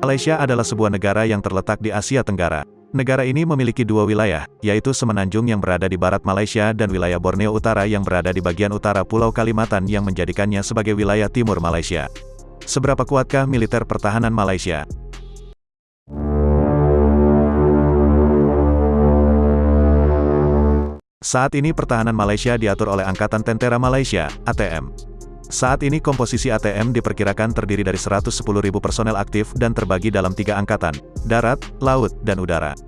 Malaysia adalah sebuah negara yang terletak di Asia Tenggara. Negara ini memiliki dua wilayah, yaitu Semenanjung yang berada di barat Malaysia dan wilayah Borneo Utara yang berada di bagian utara Pulau Kalimantan yang menjadikannya sebagai wilayah timur Malaysia. Seberapa kuatkah militer pertahanan Malaysia? Saat ini pertahanan Malaysia diatur oleh Angkatan Tentera Malaysia, ATM. Saat ini komposisi ATM diperkirakan terdiri dari 110.000 personel aktif dan terbagi dalam tiga angkatan, darat, laut, dan udara.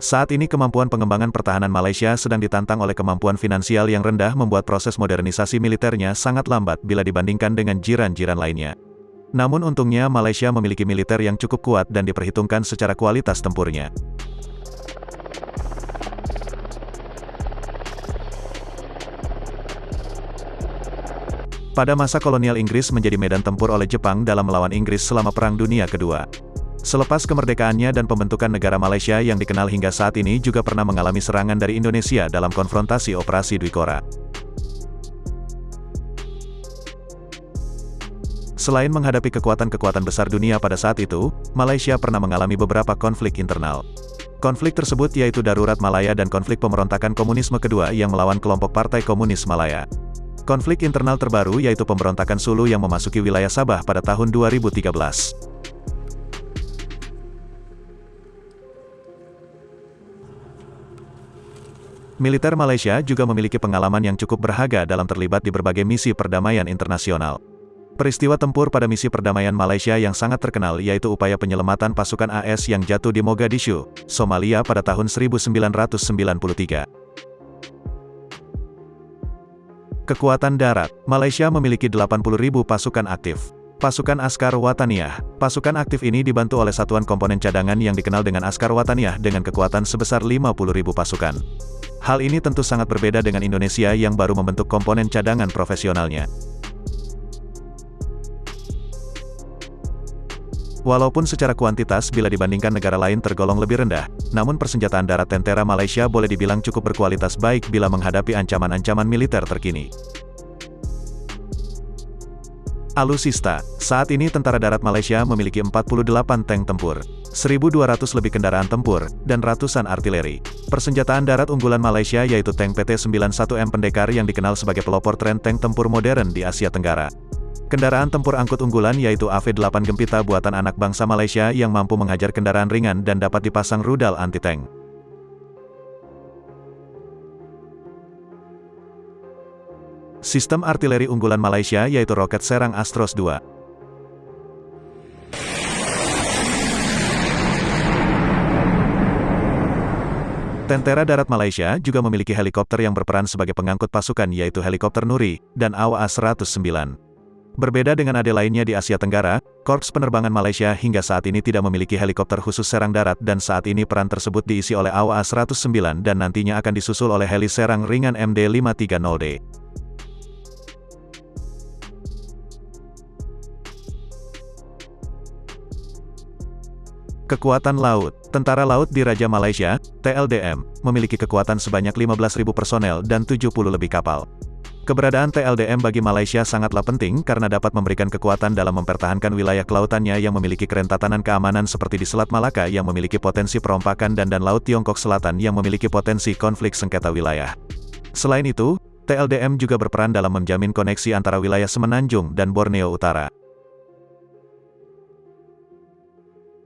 Saat ini kemampuan pengembangan pertahanan Malaysia sedang ditantang oleh kemampuan finansial yang rendah membuat proses modernisasi militernya sangat lambat bila dibandingkan dengan jiran-jiran lainnya. Namun untungnya Malaysia memiliki militer yang cukup kuat dan diperhitungkan secara kualitas tempurnya. Pada masa kolonial Inggris menjadi medan tempur oleh Jepang dalam melawan Inggris selama Perang Dunia Kedua. Selepas kemerdekaannya dan pembentukan negara Malaysia yang dikenal hingga saat ini juga pernah mengalami serangan dari Indonesia dalam konfrontasi Operasi Dwikora. Selain menghadapi kekuatan-kekuatan besar dunia pada saat itu, Malaysia pernah mengalami beberapa konflik internal. Konflik tersebut yaitu Darurat Malaya dan konflik pemberontakan komunisme kedua yang melawan kelompok Partai Komunis Malaya. Konflik internal terbaru yaitu pemberontakan Sulu yang memasuki wilayah Sabah pada tahun 2013. Militer Malaysia juga memiliki pengalaman yang cukup berharga dalam terlibat di berbagai misi perdamaian internasional. Peristiwa tempur pada misi perdamaian Malaysia yang sangat terkenal yaitu upaya penyelamatan pasukan AS yang jatuh di Mogadishu, Somalia pada tahun 1993. Kekuatan darat, Malaysia memiliki 80.000 pasukan aktif. Pasukan Askar Wataniah. Pasukan aktif ini dibantu oleh satuan komponen cadangan yang dikenal dengan Askar Wataniah dengan kekuatan sebesar 50.000 pasukan. Hal ini tentu sangat berbeda dengan Indonesia yang baru membentuk komponen cadangan profesionalnya. Walaupun secara kuantitas bila dibandingkan negara lain tergolong lebih rendah, namun persenjataan darat tentera Malaysia boleh dibilang cukup berkualitas baik bila menghadapi ancaman-ancaman militer terkini. Alusista, saat ini tentara darat Malaysia memiliki 48 tank tempur, 1.200 lebih kendaraan tempur, dan ratusan artileri. Persenjataan darat unggulan Malaysia yaitu tank PT-91M Pendekar yang dikenal sebagai pelopor tren tank tempur modern di Asia Tenggara. Kendaraan tempur angkut unggulan yaitu AV-8 Gempita buatan anak bangsa Malaysia yang mampu menghajar kendaraan ringan dan dapat dipasang rudal anti-tank. Sistem artileri unggulan Malaysia yaitu roket serang Astros II. Tentera Darat Malaysia juga memiliki helikopter yang berperan sebagai pengangkut pasukan yaitu helikopter Nuri, dan AWA-109. Berbeda dengan ade lainnya di Asia Tenggara, Korps Penerbangan Malaysia hingga saat ini tidak memiliki helikopter khusus serang darat dan saat ini peran tersebut diisi oleh AWA-109 dan nantinya akan disusul oleh heli serang ringan MD-530D. Kekuatan Laut Tentara Laut di Raja Malaysia, TLDM, memiliki kekuatan sebanyak 15.000 personel dan 70 lebih kapal. Keberadaan TLDM bagi Malaysia sangatlah penting karena dapat memberikan kekuatan dalam mempertahankan wilayah kelautannya yang memiliki kerentatanan keamanan seperti di Selat Malaka yang memiliki potensi perompakan dan dan Laut Tiongkok Selatan yang memiliki potensi konflik sengketa wilayah. Selain itu, TLDM juga berperan dalam menjamin koneksi antara wilayah Semenanjung dan Borneo Utara.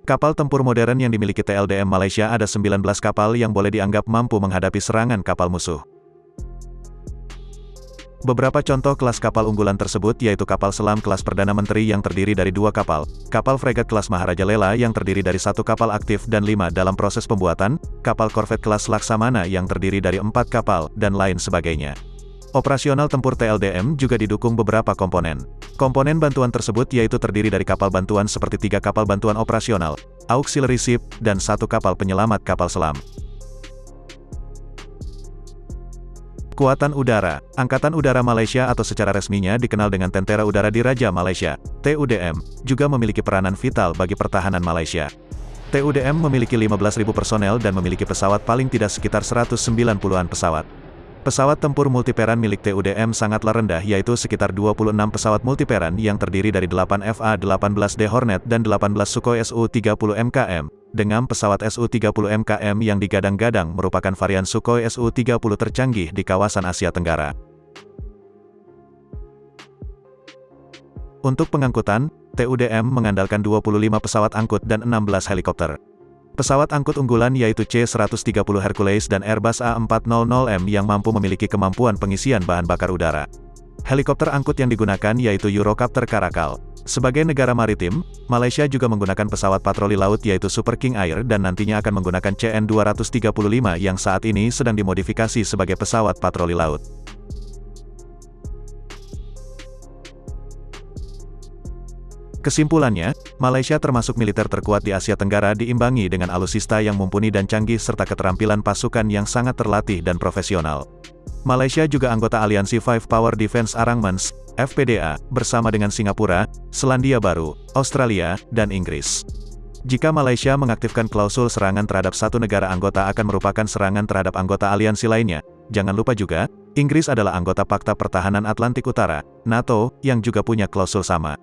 Kapal tempur modern yang dimiliki TLDM Malaysia ada 19 kapal yang boleh dianggap mampu menghadapi serangan kapal musuh. Beberapa contoh kelas kapal unggulan tersebut yaitu kapal selam kelas Perdana Menteri yang terdiri dari dua kapal, kapal fregat kelas Maharaja Lela yang terdiri dari satu kapal aktif dan lima dalam proses pembuatan, kapal korvet kelas Laksamana yang terdiri dari empat kapal, dan lain sebagainya. Operasional tempur TLDM juga didukung beberapa komponen. Komponen bantuan tersebut yaitu terdiri dari kapal bantuan seperti tiga kapal bantuan operasional, auxiliary ship, dan satu kapal penyelamat kapal selam. Kekuatan Udara Angkatan Udara Malaysia atau secara resminya dikenal dengan Tentera Udara Diraja Malaysia, TUDM, juga memiliki peranan vital bagi pertahanan Malaysia. TUDM memiliki 15.000 personel dan memiliki pesawat paling tidak sekitar 190-an pesawat. Pesawat tempur multiperan milik TUDM sangatlah rendah yaitu sekitar 26 pesawat multiperan yang terdiri dari 8 FA-18D Hornet dan 18 Sukhoi Su-30 MKM. Dengan pesawat Su-30 MKM yang digadang-gadang merupakan varian Sukhoi Su-30 tercanggih di kawasan Asia Tenggara. Untuk pengangkutan, TUDM mengandalkan 25 pesawat angkut dan 16 helikopter. Pesawat angkut unggulan yaitu C-130 Hercules dan Airbus A400M yang mampu memiliki kemampuan pengisian bahan bakar udara. Helikopter angkut yang digunakan yaitu Eurocopter Caracal. Sebagai negara maritim, Malaysia juga menggunakan pesawat patroli laut yaitu Super King Air dan nantinya akan menggunakan CN-235 yang saat ini sedang dimodifikasi sebagai pesawat patroli laut. Kesimpulannya, Malaysia termasuk militer terkuat di Asia Tenggara diimbangi dengan alusista yang mumpuni dan canggih serta keterampilan pasukan yang sangat terlatih dan profesional. Malaysia juga anggota aliansi Five Power Defense Arrangements, FPDA, bersama dengan Singapura, Selandia Baru, Australia, dan Inggris. Jika Malaysia mengaktifkan klausul serangan terhadap satu negara anggota akan merupakan serangan terhadap anggota aliansi lainnya, jangan lupa juga, Inggris adalah anggota Pakta Pertahanan Atlantik Utara, NATO, yang juga punya klausul sama.